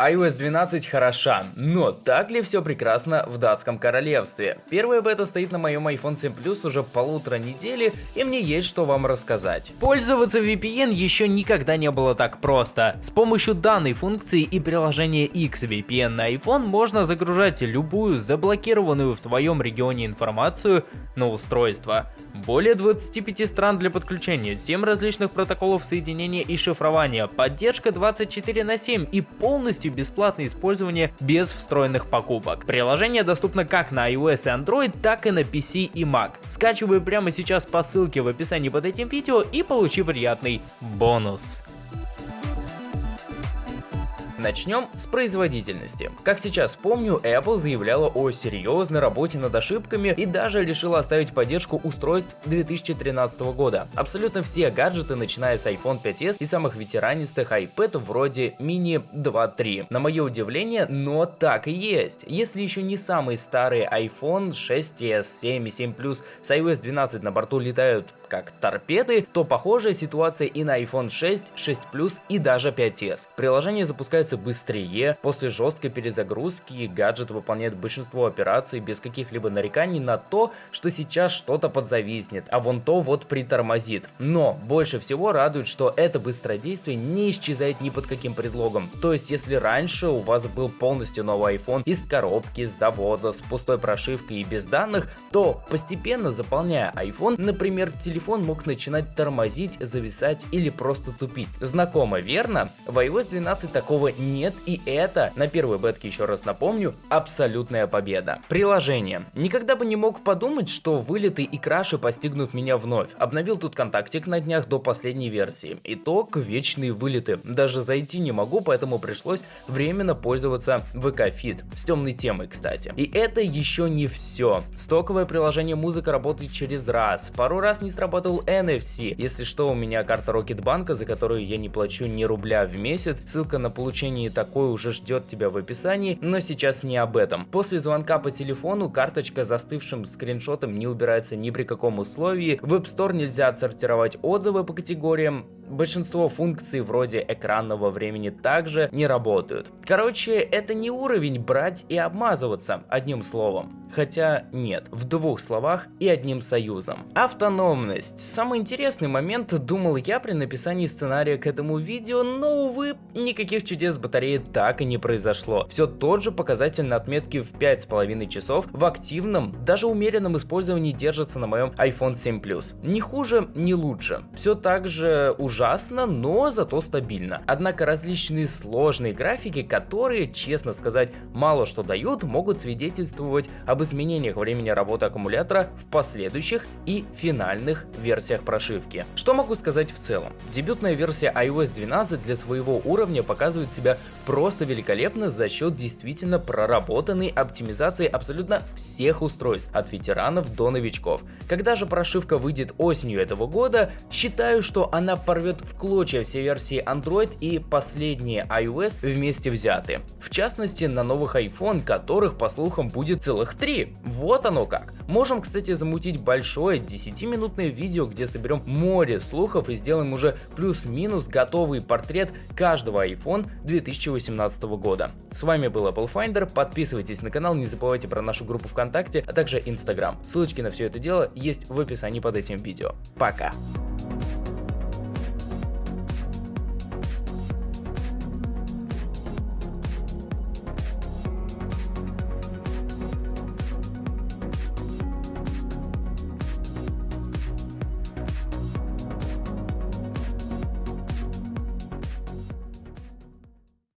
iOS 12 хороша, но так ли все прекрасно в датском королевстве? Первая бета стоит на моем iPhone 7 Plus уже полутора недели, и мне есть что вам рассказать. Пользоваться VPN еще никогда не было так просто. С помощью данной функции и приложения XVPN на iPhone можно загружать любую заблокированную в твоем регионе информацию на устройство. Более 25 стран для подключения, 7 различных протоколов соединения и шифрования, поддержка 24 на 7 и полностью бесплатное использование без встроенных покупок. Приложение доступно как на iOS и Android, так и на PC и Mac. Скачивай прямо сейчас по ссылке в описании под этим видео и получи приятный бонус. Начнем с производительности. Как сейчас помню, Apple заявляла о серьезной работе над ошибками и даже решила оставить поддержку устройств 2013 года. Абсолютно все гаджеты, начиная с iPhone 5s и самых ветеранистых iPad вроде Mini 2.3. На мое удивление, но так и есть. Если еще не самый старый iPhone 6s, 7 и 7 Plus с iOS 12 на борту летают как торпеды, то похожая ситуация и на iPhone 6, 6 Plus и даже 5s. Приложение запускается запускается быстрее, после жесткой перезагрузки гаджет выполняет большинство операций без каких-либо нареканий на то, что сейчас что-то подзависнет, а вон то вот притормозит. Но больше всего радует, что это быстродействие не исчезает ни под каким предлогом. То есть если раньше у вас был полностью новый iPhone из коробки, с завода, с пустой прошивкой и без данных, то постепенно заполняя iPhone, например, телефон мог начинать тормозить, зависать или просто тупить. Знакомо, верно? В iOS 12 такого нет, и это, на первой бетке еще раз напомню, абсолютная победа. Приложение. Никогда бы не мог подумать, что вылеты и краши постигнут меня вновь. Обновил тут контактик на днях до последней версии. Итог – вечные вылеты. Даже зайти не могу, поэтому пришлось временно пользоваться VK. С темной темой, кстати. И это еще не все. Стоковое приложение музыка работает через раз. Пару раз не срабатывал NFC. Если что, у меня карта Рокетбанка, за которую я не плачу ни рубля в месяц. Ссылка на получение получении такой уже ждет тебя в описании, но сейчас не об этом. После звонка по телефону карточка застывшим скриншотом не убирается ни при каком условии, в App Store нельзя отсортировать отзывы по категориям, Большинство функций вроде экранного времени также не работают. Короче, это не уровень брать и обмазываться, одним словом. Хотя нет, в двух словах и одним союзом. Автономность. Самый интересный момент, думал я при написании сценария к этому видео, но увы, никаких чудес батареи так и не произошло. Все тот же показатель на отметке в 5,5 часов в активном, даже умеренном использовании держится на моем iPhone 7 Plus. Не хуже, не лучше. Все так же уже ужасно, но зато стабильно. Однако различные сложные графики, которые, честно сказать, мало что дают, могут свидетельствовать об изменениях времени работы аккумулятора в последующих и финальных версиях прошивки. Что могу сказать в целом? Дебютная версия iOS 12 для своего уровня показывает себя просто великолепно за счет действительно проработанной оптимизации абсолютно всех устройств, от ветеранов до новичков. Когда же прошивка выйдет осенью этого года, считаю, что она порвет порвет в клочья все версии Android и последние iOS вместе взятые. В частности, на новых iPhone, которых, по слухам, будет целых три. Вот оно как. Можем, кстати, замутить большое 10-минутное видео, где соберем море слухов и сделаем уже плюс-минус готовый портрет каждого iPhone 2018 года. С вами был Apple Finder, подписывайтесь на канал, не забывайте про нашу группу ВКонтакте, а также Instagram. Ссылочки на все это дело есть в описании под этим видео. Пока!